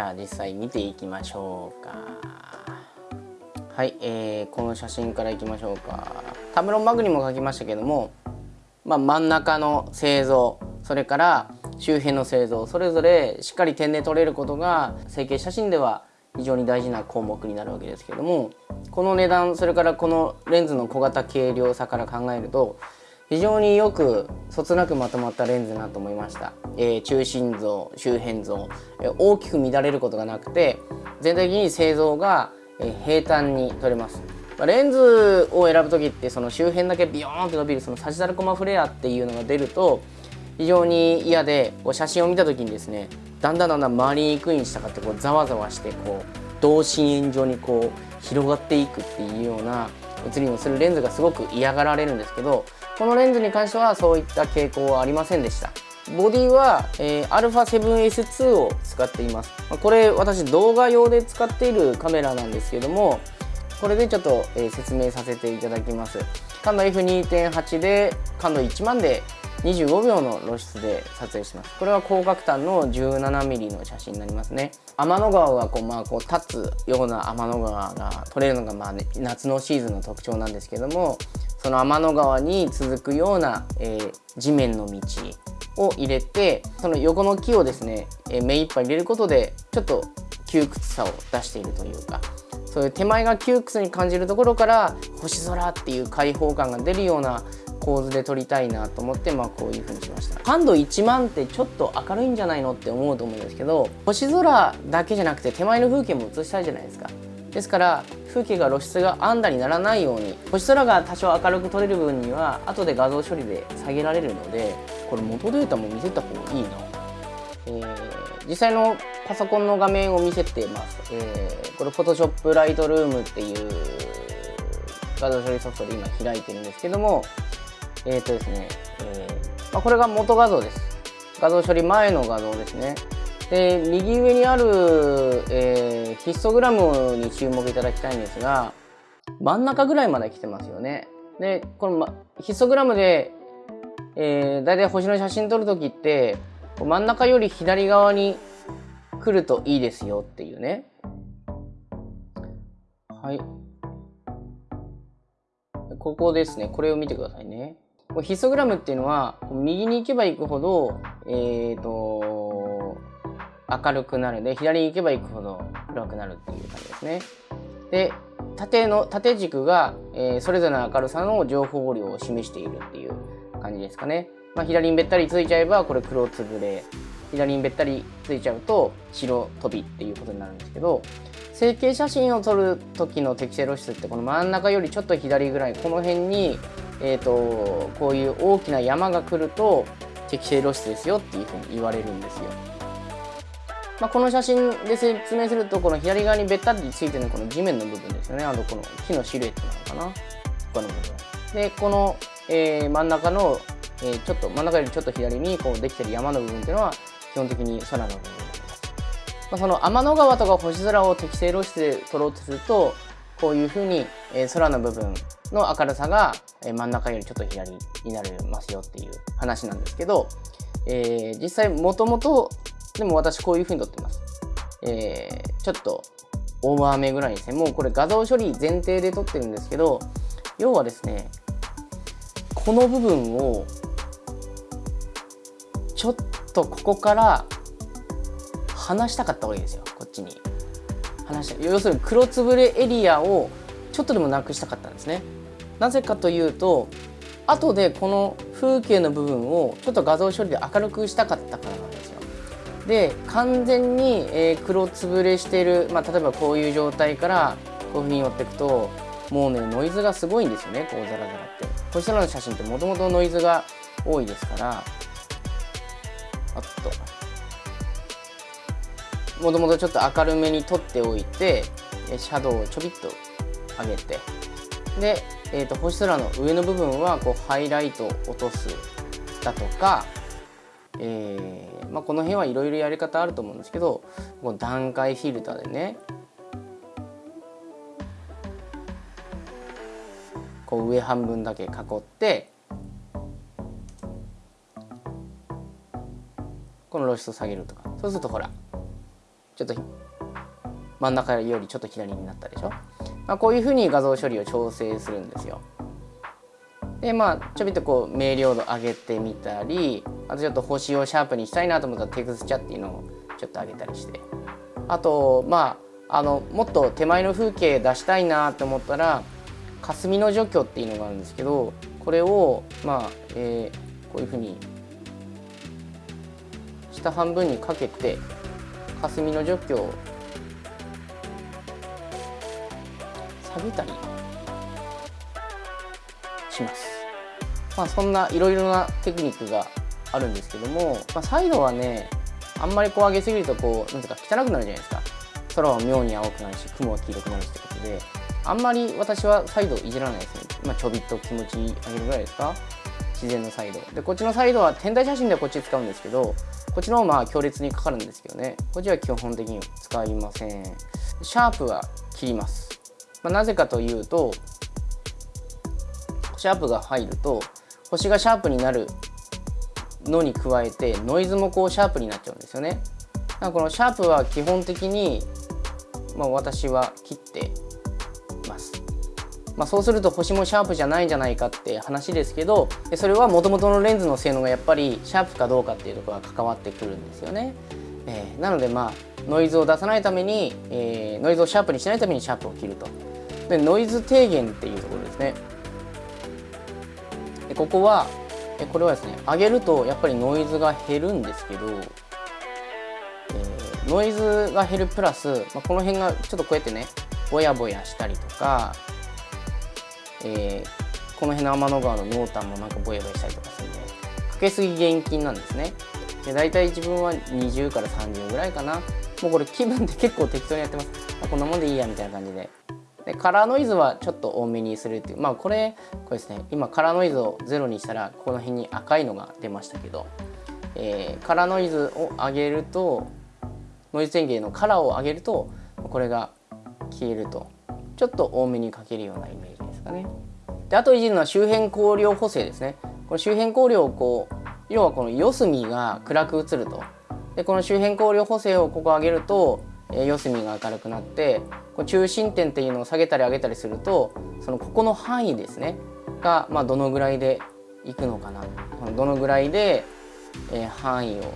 ゃあ実際見ていきましょうか。はい、えー、この写真からいきましょうか。タブロンバグにも書きましたけども、まあ、真ん中の製造それから周辺の製造それぞれしっかり点で撮れることが成形写真では非常に大事な項目になるわけですけどもこの値段それからこのレンズの小型軽量さから考えると非常によくそつなくまとまったレンズだなと思いました、えー、中心像周辺像、えー、大きく乱れることがなくて全体的に製造が、えー、平坦に撮れます。まあレンズを選ぶ時ってその周辺だけビヨーンって伸びるそのサジタルコマフレアっていうのが出ると非常に嫌でこう写真を見た時にですねだんだんだんだん回りにくいにしたかってこうざわざわしてこう同心円状にこう広がっていくっていうような写りにするレンズがすごく嫌がられるんですけどこのレンズに関してはそういった傾向はありませんでした。ボディは、えー、α7S2 を使っています。これ私動画用で使っているカメラなんですけどもこれでちょっと、えー、説明させていただきます。感度 F2.8 で感度1万で25秒の露出で撮影します。これは広角端の 17mm の写真になりますね。天の川がこう、まあ、こう立つような天の川が撮れるのが、まあね、夏のシーズンの特徴なんですけどもその天の川に続くような、えー、地面の道を入れてその横の木をですね、えー、目いっぱい入れることでちょっと窮屈さを出しているというかそういう手前が窮屈に感じるところから星空っていう開放感が出るような構図で撮りたいなと思って、まあ、こういう風にしました。感度1万ってちょっと明るいんじゃないのって思うと思うんですけど星空だけじゃなくて手前の風景も映したいじゃないですか。ですから風景が露出が安打にならないように星空が多少明るく撮れる分には後で画像処理で下げられるのでこれ元データも見せた方がいいな、えー、実際のパソコンの画面を見せてます、えー、これ Photoshop Lightroom っていう画像処理ソフトで今開いてるんですけどもえっ、ー、とですね、えー、まあ、これが元画像です。画像処理前の画像ですね。で、右上にある、えー、ヒストグラムに注目いただきたいんですが、真ん中ぐらいまで来てますよね。で、この、ま、ヒストグラムで、えー、だいたい星の写真撮るときって、真ん中より左側に来るといいですよっていうね。はい。ここですね。これを見てくださいね。ヒストグラムっていうのは右に行けば行くほど、えーと、明るくなるで左に行けば行くほど暗くなるっていう感じですね。で縦の縦軸が、えー、それぞれの明るさの情報量を示しているっていう感じですかね。まあ、左にべったりついちゃえばこれ黒つぶれ左にべったりついちゃうと白飛びっていうことになるんですけど成形写真を撮る時の適正露出ってこの真ん中よりちょっと左ぐらいこの辺にえーと、こういう大きな山が来ると適正露出ですよっていうふうに言われるんですよ。まあ、この写真で説明するとこの左側にべったりついてるこの地面の部分ですよね。あとこの木のシルエットなのかな。他の部分。でこの、えー、真ん中の、えー、ちょっと真ん中よりちょっと左にこうできてる山の部分っていうのは基本的に空の部分です、まあ、その天の川とか星空を適正露出で撮ろうとするとこういうふうに、空の部分の明るさが真ん中よりちょっと左になりますよっていう話なんですけど、えー、実際もともとでも私こういう風に撮ってます。えー、ちょっとオーバーめぐらいですね。もうこれ画像処理前提で撮ってるんですけど、要はですね、この部分をちょっとここから離したかった方がいいですよ、こっちに。離した要するに黒つぶれエリアをちょっとでもなくしたかったんですね。なぜかというと後でこの風景の部分をちょっと画像処理で明るくしたかったからなんですよ。で完全に、え黒つぶれしてる、まあ、例えばこういう状態からこういうふうに寄っていくともうねノイズがすごいんですよねこうザラザラって。こちらの写真ってもともとノイズが多いですからあっと。もともとちょっと明るめに撮っておいてシャドウをちょびっと上げて。で、えーと、星空の上の部分はこうハイライト落とすだとか、えーまあ、この辺はいろいろやり方あると思うんですけどこの段階フィルターでねこう上半分だけ囲ってこの露出を下げるとか。そうするとほらちょっと真ん中よりちょっと左になったでしょ、まあ、こういうふうに画像処理を調整するんですよ。でまあちょびっとこう明瞭度上げてみたりあとちょっと星をシャープにしたいなと思ったらテクスチャっていうのをちょっと上げたりして。あとまああのもっと手前の風景出したいなと思ったら霞の除去っていうのがあるんですけどこれをまあ、えー、こういうふうに下半分にかけて霞の除去を下げたりします。まあ、そんないろいろなテクニックがあるんですけども、まあ、サイドはねあんまりこう上げすぎるとこうなんていうか汚くなるじゃないですか。空は妙に青くなるし雲は黄色くなるしってことであんまり私はサイドいじらないですね。まあ、ちょびっと気持ち上げるぐらいですか。自然のサイド。でこっちのサイドは天体写真ではこっち使うんですけどこっちの方まあ強烈にかかるんですけどね。こっちは基本的に使いません。シャープは切ります、まあ、なぜかというとシャープが入ると星がシャープになるのに加えてノイズもこうシャープになっちゃうんですよね。だからこのシャープは基本的に、まあ、私は切って、まあ、そうすると星もシャープじゃないんじゃないかって話ですけどそれはもともとのレンズの性能がやっぱりシャープかどうかっていうところが関わってくるんですよね、えー、なのでまあノイズを出さないために、えー、ノイズをシャープにしないためにシャープを切ると。でノイズ低減っていうところですね。でここはこれはですね上げるとやっぱりノイズが減るんですけど、えー、ノイズが減るプラス、まあ、この辺がちょっとこうやってねぼやぼやしたりとか、えー、この辺の天の川の濃淡もなんかぼやぼやしたりとかするんでかけすぎ厳禁なんですね。で大体自分は20から30ぐらいかな。もうこれ気分で結構適当にやってます、こんなもんでいいやみたいな感じで。でカラーノイズはちょっと多めにするっていう。まあこれこれですね。今カラーノイズをゼロにしたらこの辺に赤いのが出ましたけど、えー、カラーノイズを上げるとノイズ電源のカラーを上げるとこれが消えると。ちょっと多めにかけるようなイメージ。ですかね。であといじるのは周辺光量補正ですね。この周辺光量をこう要はこの四隅が暗く映ると。でこの周辺光量補正をここ上げるとえ四隅が明るくなってこ中心点っていうのを下げたり上げたりするとそのここの範囲ですねが、まあ、どのぐらいでいくのかなどのぐらいで、えー、範囲を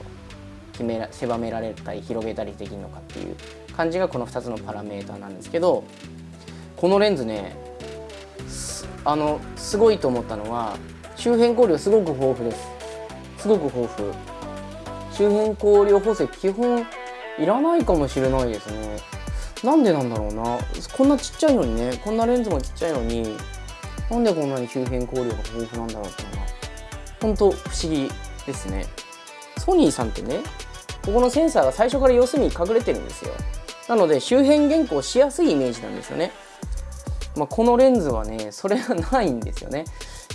決めら狭められたり広げたりできるのかっていう感じがこの2つのパラメーターなんですけどこのレンズねあのすごいと思ったのは周辺光量すごく豊富です。すごく豊富。周辺光量補正基本いらないかもしれないですね。なんでなんだろうな。こんなちっちゃいのにね。こんなレンズもちっちゃいのになんでこんなに周辺光量が豊富なんだろうっていうのが本当不思議ですね。ソニーさんってねここのセンサーが最初から四隅に隠れてるんですよ。なので周辺原稿しやすいイメージなんですよね。まあ、このレンズはねそれがないんですよね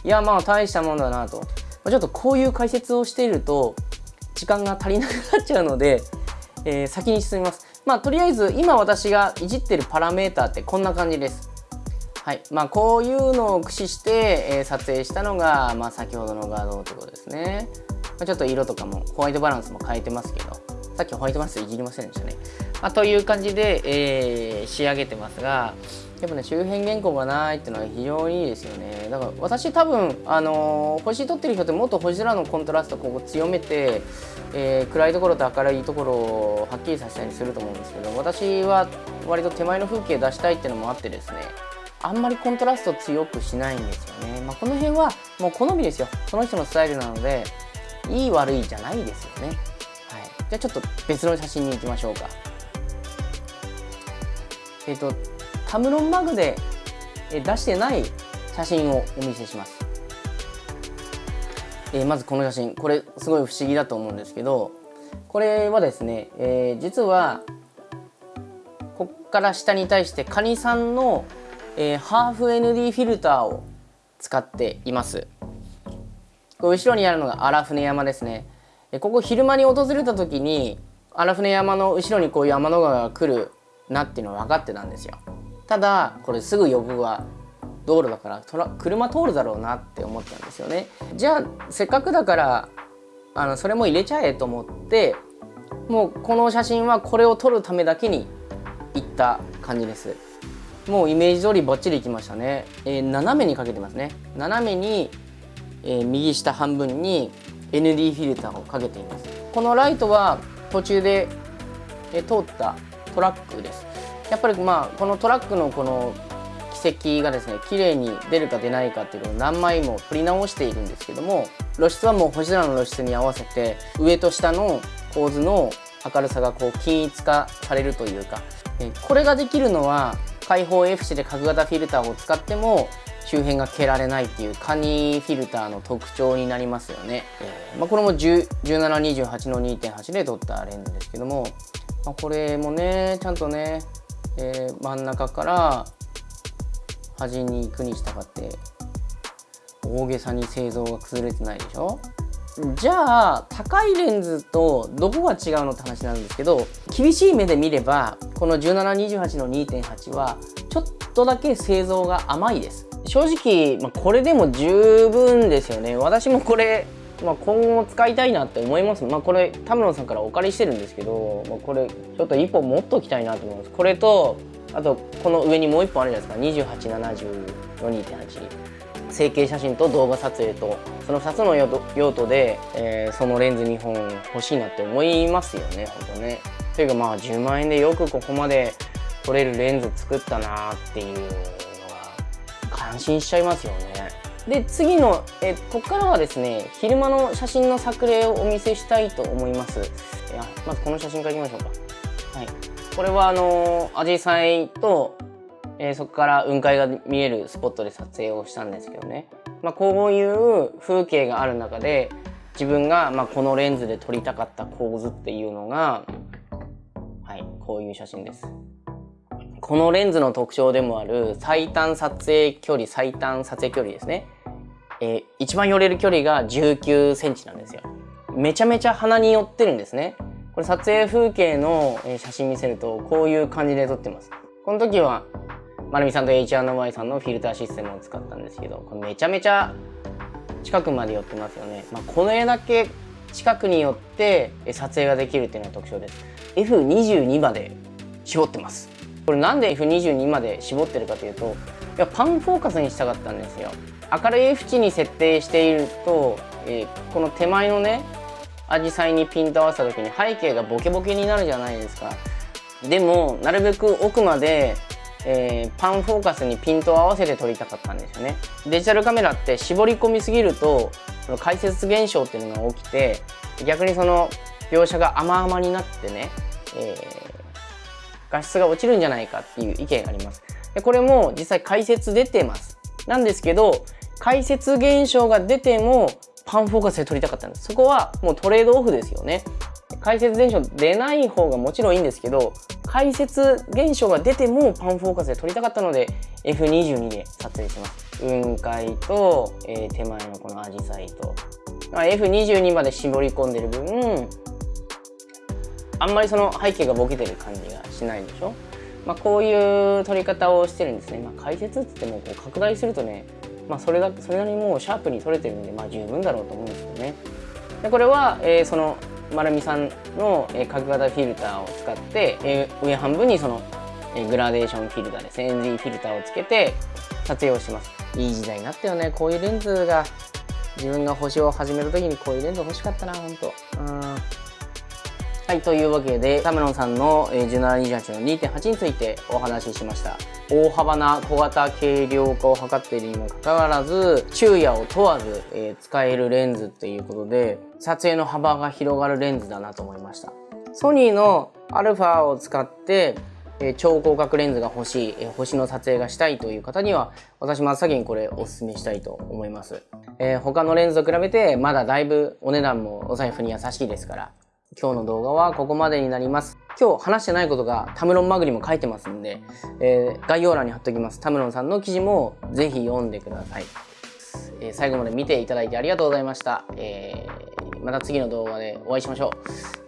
いやまあ大したもんだなと、まあ、ちょっとこういう解説をしていると時間が足りなくなっちゃうのでえー、先に進みます。まあ、とりあえず今私がいじってるパラメーターってこんな感じです。はいまあ、こういうのを駆使して、えー、撮影したのが、まあ、先ほどの画像ってことですね。まあ、ちょっと色とかもホワイトバランスも変えてますけど、さっきホワイトバランスいじりませんでしたね。まあ、という感じで、えー、仕上げてますが、やっぱね周辺原稿がないっていうのは非常にいいですよね。だから私多分あのー、星撮ってる人ってもっと星空のコントラストここ強めて、えー、暗いところと明るいところをはっきりさせたりすると思うんですけど私は割と手前の風景出したいっていうのもあってですねあんまりコントラスト強くしないんですよね、まあ、この辺はもう好みですよ。その人のスタイルなのでいい悪いじゃないですよね。はい。じゃあちょっと別の写真に行きましょうか。えっ、ー、とタムロンマグで出してない写真をお見せします。えー、まずこの写真これすごい不思議だと思うんですけどこれはですね、えー、実はこっから下に対してカニさんの、えー、ハーフ ND フィルターを使っています。こ後ろにあるのが荒船山ですね。ここ昼間に訪れた時に荒船山の後ろにこういう天の川が来るなっていうのは分かってたんですよ。ただこれすぐ呼ぶは道路だから車通るだろうなって思ったんですよね。じゃあせっかくだからあのそれも入れちゃえと思ってもうこの写真はこれを撮るためだけに行った感じです。もうイメージ通りバッチリいきましたね、えー、斜めにかけてますね。斜めに、えー、右下半分に ND フィルターをかけています。このライトは途中で、えー、通ったトラックです。やっぱりまあこのトラックのこの軌跡がですね綺麗に出るか出ないかっていうのを何枚も撮り直しているんですけども露出はもう星空の露出に合わせて上と下の構図の明るさがこう均一化されるというかこれができるのは開放 F 視で角型フィルターを使っても周辺が消られないっていうカニフィルターの特徴になりますよね、えー、まあ、これも1728の2.8で撮ったレンズですけども、まあ、これもねちゃんとね、えー、真ん中から端に行くに従って大げさに製造が崩れてないでしょ？じゃあ高いレンズとどこが違うのって話なんですけど厳しい目で見ればこの1728の2.8はちょっとだけ製造が甘いです。正直、まあ、これでも十分ですよね。私もこれ、まあ、今後も使いたいなって思います。まあこれ田村さんからお借りしてるんですけど、まあ、これちょっと1本持っときたいなと思います。これとあとこの上にもう1本あるじゃないですか。2870の2.8成形写真と動画撮影とその2つの用途で、えー、そのレンズ2本欲しいなって思いますよね。ほんとね。というかまあ10万円でよくここまで撮れるレンズ作ったなっていうのが感心しちゃいますよね。で次のえここからはですね昼間の写真の作例をお見せしたいと思います。いやまずこの写真からいきましょうか。はい、これはあのアジサイとえー、そこから雲海が見えるスポットで撮影をしたんですけどね、まあ、こういう風景がある中で自分がまこのレンズで撮りたかった構図っていうのがはいこういう写真です。このレンズの特徴でもある最短撮影距離最短撮影距離ですね、えー、一番寄れる距離が19センチなんですよ。めちゃめちゃ鼻に寄ってるんですね。これ撮影風景の写真見せるとこういう感じで撮ってます。この時はまるみさんと H&Y さんのフィルターシステムを使ったんですけどこれめちゃめちゃ近くまで寄ってますよね、まあ、この絵だけ近くに寄って撮影ができるっていうのが特徴です F22 まで絞ってます。これなんで F22 まで絞ってるかというといやパンフォーカスにしたかったんですよ。明るい F 値に設定していると、えー、この手前のねアジサイにピント合わせた時に背景がボケボケになるじゃないですか。でもなるべく奥までえー、パンフォーカスにピントを合わせて撮りたかったんですよね。デジタルカメラって絞り込みすぎるとその解説現象っていうのが起きて逆にその描写が甘々になってね、えー、画質が落ちるんじゃないかっていう意見があります。でこれも実際解説出てます。なんですけど解説現象が出てもパンフォーカスで撮りたかったんですそこはもうトレードオフですよね解説現象出ない方がもちろんいいんですけど解説現象が出てもパンフォーカスで撮りたかったので F22 で撮影します。雲海と、えー、手前のこのアジサイと。F22 まで絞り込んでる分、あんまりその背景がボケてる感じがしないでしょまあ、こういう撮り方をしてるんですね。まあ、解説って言ってもこう拡大するとね、まあ、それだそれなりにもうシャープに撮れてるんで、まあ、十分だろうと思うんですけどね。でこれは、えー、その丸みさんの角型フィルターを使って上半分にそのえグラデーションフィルターですね NG フィルターをつけて撮影をしてます。いい時代になったよね。こういうレンズが自分が星を始めた時にこういうレンズ欲しかったな本当はいというわけでタメロンさんの1728の2.8についてお話ししました。大幅な小型軽量化を図っているにもかかわらず昼夜を問わず、えー、使えるレンズっていうことで撮影の幅が広がるレンズだなと思いました。ソニーの α を使ってえ超広角レンズが欲しい、え星の撮影がしたいという方には私真っ先にこれおすすめしたいと思います、え、他のレンズと比べてまだだいぶお値段もお財布に優しいですから今日の動画はここまでになります。今日話してないことがタムロンマグにも書いてますんで、えー、概要欄に貼っておきます。タムロンさんの記事もぜひ読んでください。えー、最後まで見ていただいてありがとうございました。えー、また次の動画でお会いしましょ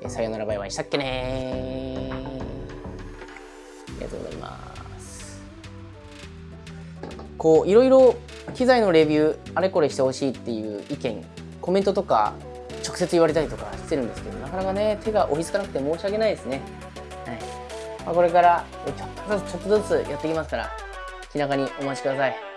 う。えさよならバイバイしたっけねありがとうございます。こう、いろいろ機材のレビュー、あれこれしてほしいっていう意見、コメントとか直接言われたりとかしてるんですけどなかなかね手が追いつかなくて申し訳ないですね、はい。まあ、これからちょっとずつちょっとずつやっていきますから気長にお待ちください。